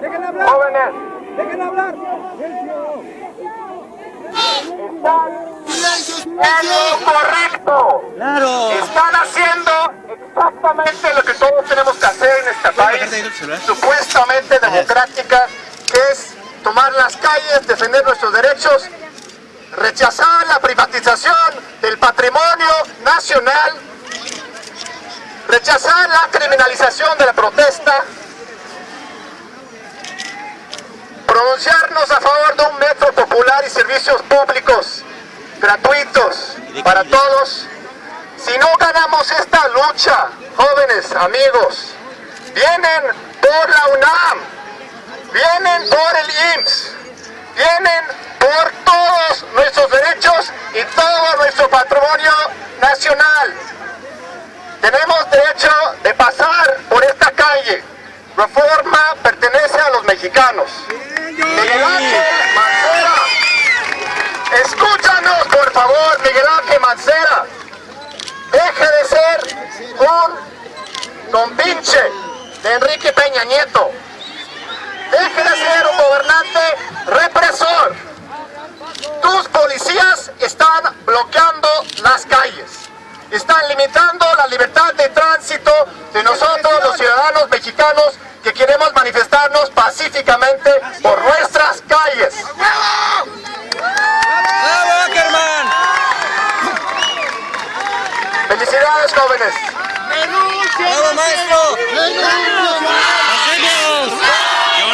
Dejen hablar. Jóvenes, Dejen hablar. están en lo correcto. Claro. Están haciendo exactamente lo que todos tenemos que hacer en este país, supuestamente democrática, que es tomar las calles, defender nuestros derechos, rechazar la privatización del patrimonio nacional, rechazar la criminalización de la protesta, pronunciarnos a favor de un metro popular y servicios públicos gratuitos para todos. Si no ganamos esta lucha, jóvenes, amigos, vienen por la UNAM, vienen por el IMSS, vienen por todos nuestros derechos y todo nuestro patrimonio nacional. Tenemos derecho de pasar. Reforma pertenece a los mexicanos. Miguel Ángel Mancera, escúchanos por favor, Miguel Ángel Mancera. Deje de ser un compinche de Enrique Peña Nieto. Deje de ser un gobernante represor. Tus policías están bloqueando las calles. Están limitando la libertad de tránsito de nosotros, los ciudadanos mexicanos, que queremos manifestarnos pacíficamente por nuestras calles. Felicidades, jóvenes. ¡Bravo, maestro!